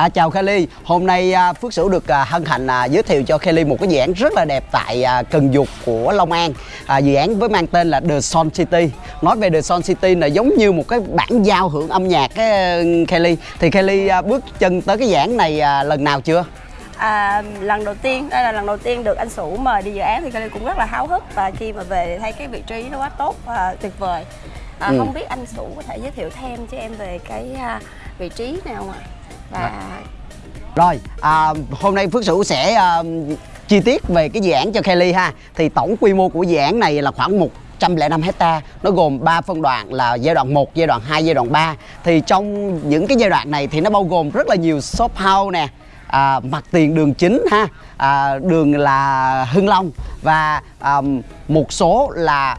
À, chào Kelly, hôm nay à, Phước Sửu được à, hân hạnh à, giới thiệu cho Kelly một cái dự án rất là đẹp tại à, Cần Dục của Long An. À, Dự án với mang tên là The Sun City. Nói về The Sun City là giống như một cái bản giao hưởng âm nhạc á, Kelly. Thì Kelly à, bước chân tới cái dự án này à, lần nào chưa? À, lần đầu tiên đây là lần đầu tiên được anh Sủ mời đi dự án thì Kelly cũng rất là háo hức và khi mà về thấy cái vị trí nó quá tốt và tuyệt vời. À, Ừ. không biết anh Sủ có thể giới thiệu thêm cho em về cái à, vị trí nào ạ và Rồi, à, hôm nay Phước Sửu sẽ à, chi tiết về cái dự án cho Kelly ha. Thì tổng quy mô của dự án này là khoảng 105 hecta Nó gồm 3 phân đoạn là giai đoạn 1, giai đoạn 2, giai đoạn 3 Thì trong những cái giai đoạn này thì nó bao gồm rất là nhiều shop house nè à, Mặt tiền đường chính ha à, Đường là Hưng Long Và à, một số là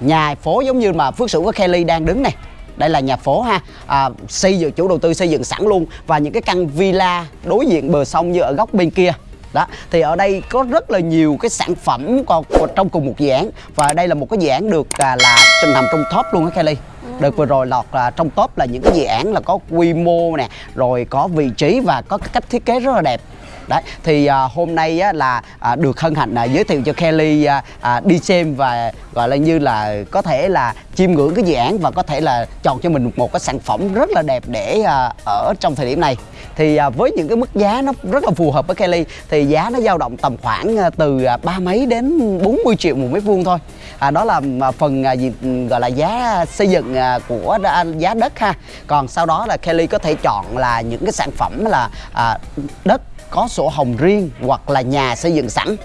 nhà phố giống như mà Phước Sửu và Kelly đang đứng này đây là nhà phố ha. À, xây dựng chủ đầu tư xây dựng sẵn luôn. Và những cái căn villa đối diện bờ sông như ở góc bên kia. Đó thì ở đây có rất là nhiều cái sản phẩm còn trong cùng một dự án. Và đây là một cái dự án được à, là nằm trong top luôn á Kelly. Đợt vừa rồi lọt là trong top là những cái dự án là có quy mô nè rồi có vị trí và có cái cách thiết kế rất là đẹp Đấy, thì à, hôm nay á, là à, được hân hạnh à, giới thiệu cho Kelly à, à, đi xem và gọi là như là có thể là chiêm ngưỡng cái dự án và có thể là chọn cho mình một cái sản phẩm rất là đẹp để à, ở trong thời điểm này. Thì à, với những cái mức giá nó rất là phù hợp với Kelly thì giá nó dao động tầm khoảng à, từ à, ba mấy đến 40 triệu một mét vuông thôi. À, đó là à, phần à, gì gọi là giá xây dựng à, của à, giá đất ha. Còn sau đó là Kelly có thể chọn là những cái sản phẩm là à, đất có sổ hồng riêng hoặc là nhà xây dựng sẵn.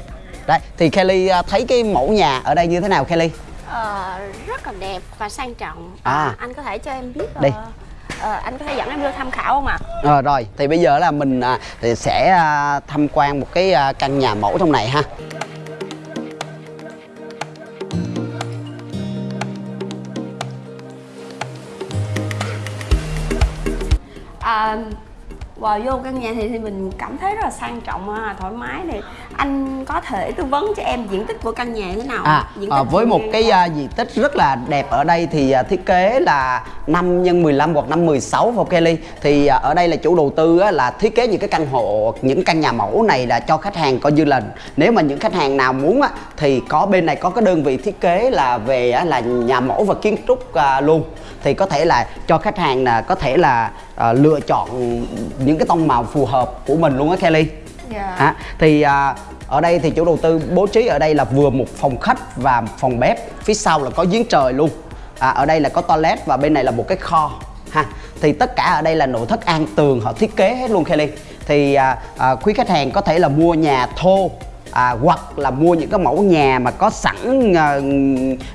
Đấy thì Kelly à, thấy cái mẫu nhà ở đây như thế nào Kelly? Ờ, rất là đẹp và sang trọng. À. anh có thể cho em biết Đi. ờ, ờ, anh có thể dẫn em vô tham khảo không ạ? Ờ, rồi thì bây giờ là mình à, thì sẽ à, tham quan một cái à, căn nhà mẫu trong này ha. À, vào vô căn nhà thì, thì mình cảm thấy rất là sang trọng à, thoải mái thì anh có thể tư vấn cho em diện tích của căn nhà như thế nào? À, diện à, với một cái à, diện tích rất là đẹp ở đây thì à, thiết kế là 5 x 15 hoặc 5 16 vào Kelly. Thì à, ở đây là chủ đầu tư á, là thiết kế những cái căn hộ những căn nhà mẫu này là cho khách hàng. Coi như là nếu mà những khách hàng nào muốn á, thì có bên này có cái đơn vị thiết kế là về á, là nhà mẫu và kiến trúc à, luôn. Thì có thể là cho khách hàng là có thể là à, lựa chọn những cái tông màu phù hợp của mình luôn á Kelly. Dạ. Hả? thì à, ở đây thì chủ đầu tư bố trí ở đây là vừa một phòng khách và phòng bếp phía sau là có giếng trời luôn. À, ở đây là có toilet và bên này là một cái kho ha. Thì tất cả ở đây là nội thất an tường họ thiết kế hết luôn Kelly. Thì à, à, quý khách hàng có thể là mua nhà thô à, hoặc là mua những cái mẫu nhà mà có sẵn à,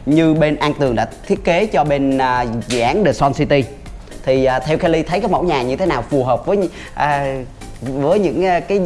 như bên an tường đã thiết kế cho bên à, dự án The Sun City thì à, theo Kelly thấy cái mẫu nhà như thế nào phù hợp với à, với những à, cái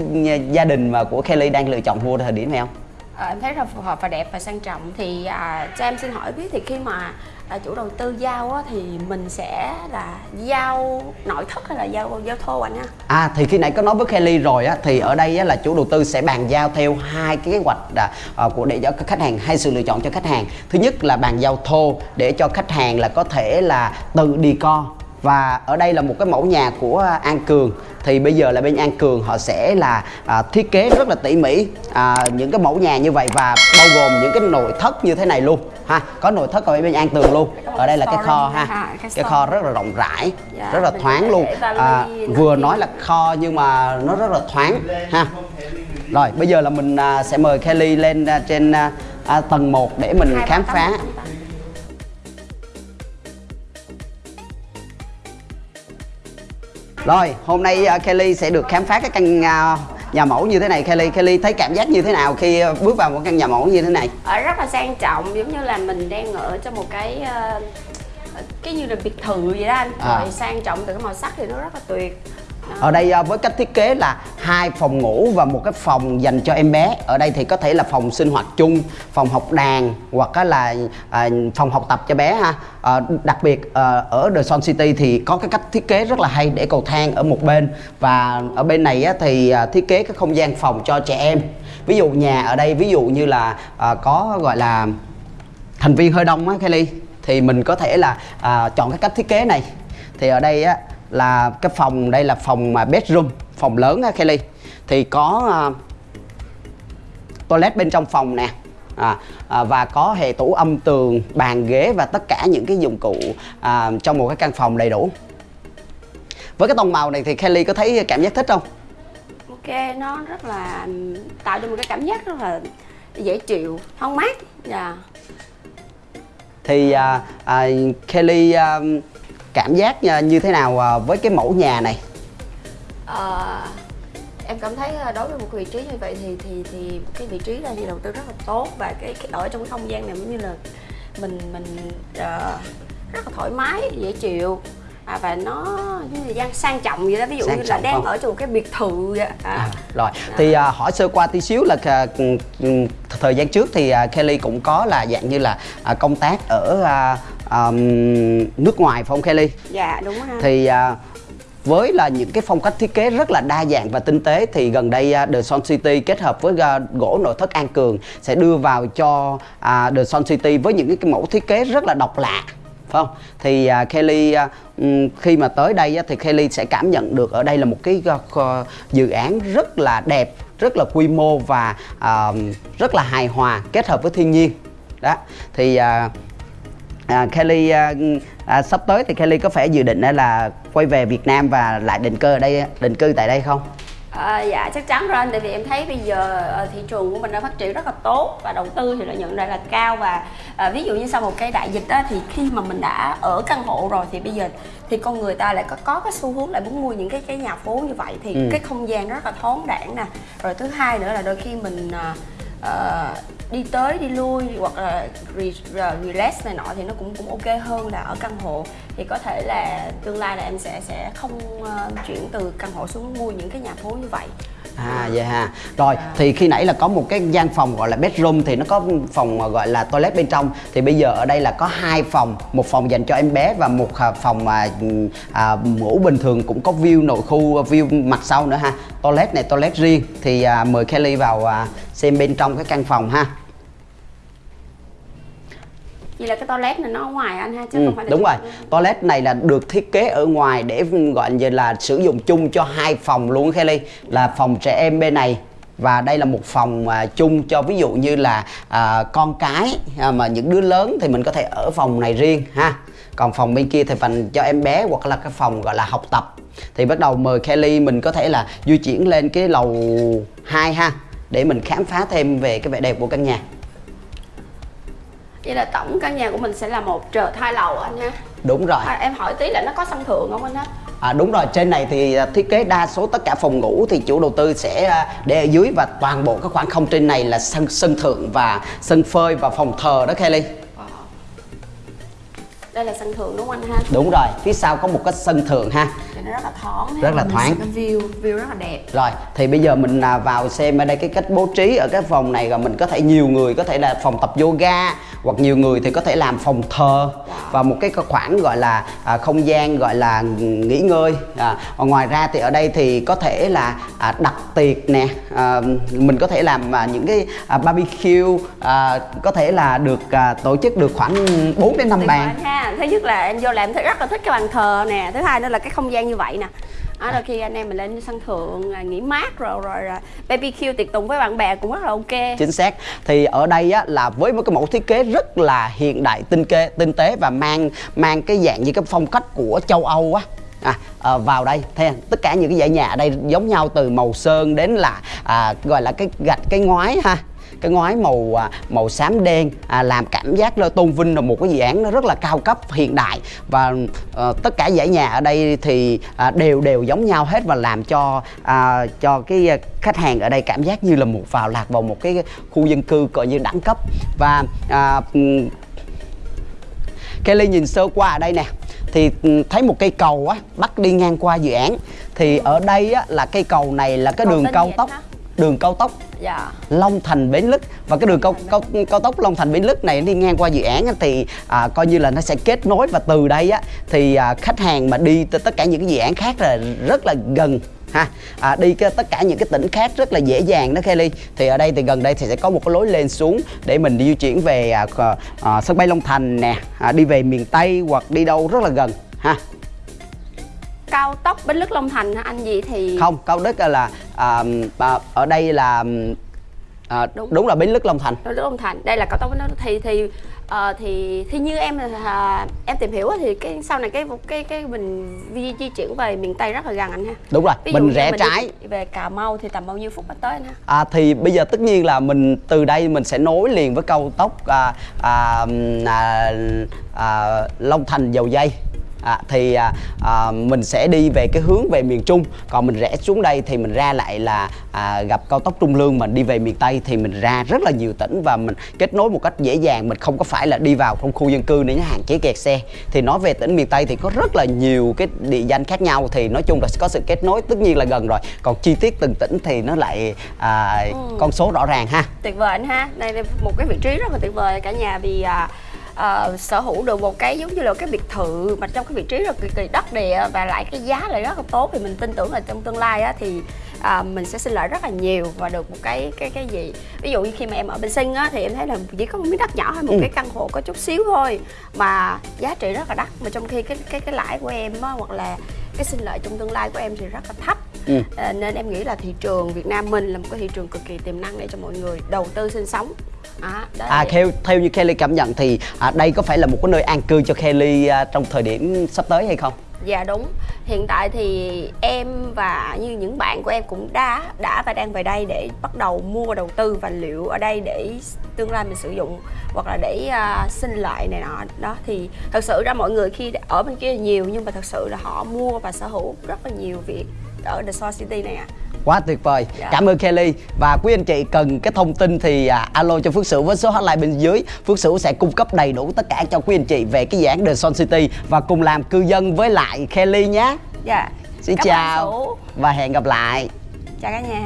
gia đình mà của Kelly đang lựa chọn mua thời điểm này không? Ờ, em thấy rất phù hợp và đẹp và sang trọng thì à, cho em xin hỏi biết thì khi mà à, chủ đầu tư giao á, thì mình sẽ là giao nội thất hay là giao giao thô anh ha À thì khi nãy có nói với Kelly rồi á thì ở đây á, là chủ đầu tư sẽ bàn giao theo hai cái kế hoạch à, à, của để cho khách hàng hai sự lựa chọn cho khách hàng. Thứ nhất là bàn giao thô để cho khách hàng là có thể là tự đi co và ở đây là một cái mẫu nhà của An Cường thì bây giờ là bên An Cường họ sẽ là à, thiết kế rất là tỉ mỉ à, những cái mẫu nhà như vậy và bao gồm những cái nội thất như thế này luôn ha có nội thất ở bên An Tường luôn ở đây là cái kho ha cái kho rất là rộng rãi Dạ, rất là thoáng luôn à, vừa nói là kho nhưng mà nó rất là thoáng ha rồi bây giờ là mình à, sẽ mời Kelly lên à, trên à, à, tầng 1 để mình khám phá rồi hôm nay à, Kelly sẽ được khám phá cái căn à, nhà mẫu như thế này Kelly Kelly thấy cảm giác như thế nào khi à, bước vào một căn nhà mẫu như thế này Ở rất là sang trọng giống như là mình đang ở trong một cái ờ, cái như là biệt thự vậy đó anh À. rồi sang trọng từ cái màu sắc thì nó rất là tuyệt. Ở đây ờ, với cách thiết kế là hai phòng ngủ và một cái phòng dành cho em bé. Ở đây thì có thể là phòng sinh hoạt chung, phòng học đàn hoặc là à, phòng học tập cho bé ha. À, đặc biệt ờ, ở The Sun City thì có cái cách thiết kế rất là hay để cầu thang ở một bên và ở bên này thì à, thiết kế cái không gian phòng cho trẻ em. Ví dụ nhà ở đây ví dụ như là có gọi là thành viên hơi đông á Kelly thì mình có thể là à, chọn cái cách thiết kế này thì ở đây á là cái phòng đây là phòng mà bedroom phòng lớn á Kelly. Thì có à, toilet bên trong phòng nè à, à, và có hệ tủ âm tường bàn ghế và tất cả những cái dụng cụ à, trong một cái căn phòng đầy đủ. Với cái tông màu này thì Kelly có thấy cảm giác thích không? Ok nó rất là tạo cho một cái cảm giác rất là dễ chịu không mát dạ. Thì à, à, Kelly à, cảm giác à, như thế nào à, với cái mẫu nhà này? Ờ, em cảm thấy ờ, đối với một vị trí như vậy thì thì thì cái vị trí là thì đầu tư rất là tốt và cái, cái ở trong cái không gian này giống như là mình mình ờ, rất là thoải mái dễ chịu. À, và nó như là gian sang trọng vậy đó ví dụ Sang như là đang không? ở trong một cái biệt thự vậy à, À, rồi. Thì à, hỏi sơ qua tí xíu là à, thời gian trước thì à, Kelly cũng có là dạng như là à, công tác ở à, à, nước ngoài phải không Kelly dạ đúng ha thì à, với là những cái phong cách thiết kế rất là đa dạng và tinh tế thì gần đây à, The Sun City kết hợp với à, gỗ nội thất An Cường sẽ đưa vào cho à, The Sun City với những cái mẫu thiết kế rất là độc lạ phải không? Thì à, Kelly ừm, khi mà tới đây á, thì Kelly sẽ cảm nhận được ở đây là một cái kho- dự án rất là đẹp, rất là quy mô và à, rất là hài hòa kết hợp với thiên nhiên. Đó. Thì à, À, Kelly à, à, sắp tới thì Kelly có phải dự định là quay về Việt Nam và lại định cư ở đây định cư tại đây không? À, dạ chắc chắn rồi anh. Tại vì em thấy bây giờ ờ, thị trường của mình đã phát triển rất là tốt và đầu tư thì lợi nhuận lại là cao. Và à, ví dụ như sau một cái đại dịch á, thì khi mà mình đã ở căn hộ rồi thì bây giờ thì con người ta lại có có cái xu hướng lại muốn mua những cái cái nhà phố như vậy. Thì Ừ. cái không gian rất là thoáng đãng nè. Rồi thứ hai nữa là đôi khi mình à, ờ, đi tới đi lui hoặc là re, relax này nọ thì nó cũng cũng ok hơn là ở căn hộ thì có thể là tương lai là em sẽ sẽ không ờ, chuyển từ căn hộ xuống mua những cái nhà phố như vậy À vậy ha. Rồi thì khi nãy là có một cái gian phòng gọi là bedroom thì nó có phòng gọi là toilet bên trong thì bây giờ ở đây là có hai phòng, một phòng dành cho em bé và một à, phòng mà à, ngủ bình thường cũng có view nội khu view mặt sau nữa ha. Toilet này toilet riêng thì à, mời Kelly vào à, xem bên trong cái căn phòng ha. Vậy là cái toilet này nó ở ngoài anh ha chứ Ừ, không phải là đúng rồi. trong- toilet này là được thiết kế ở ngoài để gọi như là sử dụng chung cho hai phòng luôn Kelly. Là phòng trẻ em bên này và đây là một phòng à, chung cho ví dụ như là à, con cái à, mà những đứa lớn thì mình có thể ở phòng này riêng ha. Còn phòng bên kia thì phần cho em bé hoặc là cái phòng gọi là học tập. Thì bắt đầu mời Kelly mình có thể là di chuyển lên cái lầu 2 ha để mình khám phá thêm về cái vẻ đẹp của căn nhà Vậy là tổng căn nhà của mình sẽ là một trệt hai lầu anh ha. Đúng rồi. À, Em hỏi tí là nó có sân thượng không anh ha? À, đúng rồi. Trên này thì à, thiết kế đa số tất cả phòng ngủ thì chủ đầu tư sẽ à, để ở dưới và toàn bộ các khoảng không trên này là sân sân thượng và sân phơi và phòng thờ đó Kelly. Đây là sân thượng đúng không anh ha? Đúng rồi. Phía sau có một cái sân thượng ha Nó rất là thoáng Rất là thoáng. view view rất là đẹp. Rồi thì bây giờ mình à, vào xem ở đây cái cách bố trí ở cái phòng này rồi mình có thể nhiều người có thể là phòng tập yoga hoặc nhiều người thì có thể làm phòng thờ và một cái khoảng gọi là à, không gian gọi là nghỉ ngơi. À, và ngoài ra thì ở đây thì có thể là à, đặt tiệc nè à, mình có thể làm à, những cái à, barbecue à, có thể là được à, tổ chức được khoảng 4 đến 5 Tuyệt vời bàn ha. Thứ nhất là em vô làm rất là thích cái bàn thờ nè Thứ hai nữa là cái không gian như vậy nè. Đó, đôi khi anh em mình lên sân thượng à, nghỉ mát rồi rồi rồi BBQ tiệc tùng với bạn bè cũng rất là ok. Chính xác. Thì ở đây á, là với một cái mẫu thiết kế rất là hiện đại tinh kê tinh tế và mang mang cái dạng như cái phong cách của châu Âu á. À, à, vào đây. Thế tất cả những cái dãy nhà ở đây giống nhau từ màu sơn đến là à, gọi là cái gạch cái ngói ha cái ngói màu à, màu xám đen à, làm cảm giác là tôn vinh là một cái dự án nó rất là cao cấp hiện đại. Và ờ, tất cả dãy nhà ở đây thì à, đều đều giống nhau hết và làm cho à, cho cái à, khách hàng ở đây cảm giác như là một vào lạc vào một cái khu dân cư coi như đẳng cấp. Và à, Kelly nhìn sơ qua ở đây nè thì thấy một cây cầu á bắt đi ngang qua dự án. Thì ở đây á là cây cầu này là cái đường cao tốc ha? Đường cao tốc. Dạ. Long Thành Bến Lức. Và cái đường cao, cao, cao tốc Long Thành Bến Lức này đi ngang qua dự án thì à, coi như là nó sẽ kết nối và từ đây á thì à, khách hàng mà đi tới tất cả những cái dự án khác là rất là gần ha. À, đi cái, tất cả những cái tỉnh khác rất là dễ dàng đó Kelly. Thì ở đây thì gần đây thì sẽ có một cái lối lên xuống để mình di chuyển về à, à, sân bay Long Thành nè. À, đi về miền Tây hoặc đi đâu rất là gần ha cao tốc Bến Lức Long Thành hả anh gì thì không cao đức là à, à, ở đây là à, đúng. Đúng. là bến lức long thành. Bến Lức Long Thành. Đây là cao tốc Bến Lức. Thì thì ờ, thì thì như em là em tìm hiểu thì cái sau này cái cái cái mình di, di chuyển về miền Tây rất là gần anh ha. Đúng rồi Ví mình rẽ đi trái. về Cà Mau thì tầm bao nhiêu phút anh tới anh ha? À, thì bây giờ tất nhiên là mình từ đây mình sẽ nối liền với cao tốc à, à, à, à, Long Thành dầu dây à, thì à, à, mình sẽ đi về cái hướng về miền Trung. Còn mình rẽ xuống đây thì mình ra lại là à, gặp cao tốc Trung Lương. Mình đi về miền Tây thì mình ra rất là nhiều tỉnh và mình kết nối một cách dễ dàng. Mình không có phải là đi vào trong khu dân cư để hạn chế kẹt xe. Thì nói về tỉnh miền Tây thì có rất là nhiều cái địa danh khác nhau. Thì nói chung là có sự kết nối tất nhiên là gần rồi. Còn chi tiết từng tỉnh thì nó lại à, con số rõ ràng ha. Tuyệt vời anh ha. Đây là một cái vị trí rất là tuyệt vời cả nhà vì à, à, sở hữu được một cái giống như là cái biệt thự mà trong cái vị trí rất cực kỳ đất địa và lại cái giá lại rất là tốt thì mình tin tưởng là trong tương lai á, thì à, mình sẽ sinh lợi rất là nhiều và được một cái cái cái gì. Ví dụ như khi mà em ở bên sinh á thì em thấy là chỉ có một miếng đất nhỏ hay một Ừ. cái căn hộ có chút xíu thôi mà giá trị rất là đắt. Mà trong khi cái cái cái lãi của em á hoặc là cái sinh lợi trong tương lai của em thì rất là thấp Ừ. À, nên em nghĩ là thị trường Việt Nam mình là một cái thị trường cực kỳ tiềm năng để cho mọi người đầu tư sinh sống à, đó À theo theo như Kelly cảm nhận thì à, đây có phải là một cái nơi an cư cho Kelly à, trong thời điểm sắp tới hay không? Dạ đúng. Hiện tại thì em và như những bạn của em cũng đã đã và đang về đây để bắt đầu mua và đầu tư và liệu ở đây để tương lai mình sử dụng hoặc là để uh, sinh lợi này nọ đó thì thật sự ra mọi người khi ở bên kia nhiều nhưng mà thật sự là họ mua và sở hữu rất là nhiều việc ở The Soul City này ạ. Quá tuyệt vời. Dạ. Cảm ơn Kelly và quý anh chị cần cái thông tin thì à, alo cho Phước Sửu với số hotline bên dưới. Phước Sửu sẽ cung cấp đầy đủ tất cả cho quý anh chị về cái dự án The Sun City và cùng làm cư dân với lại Kelly nhé. Dạ. Xin Cảm chào và hẹn gặp lại. Chào cả nhà.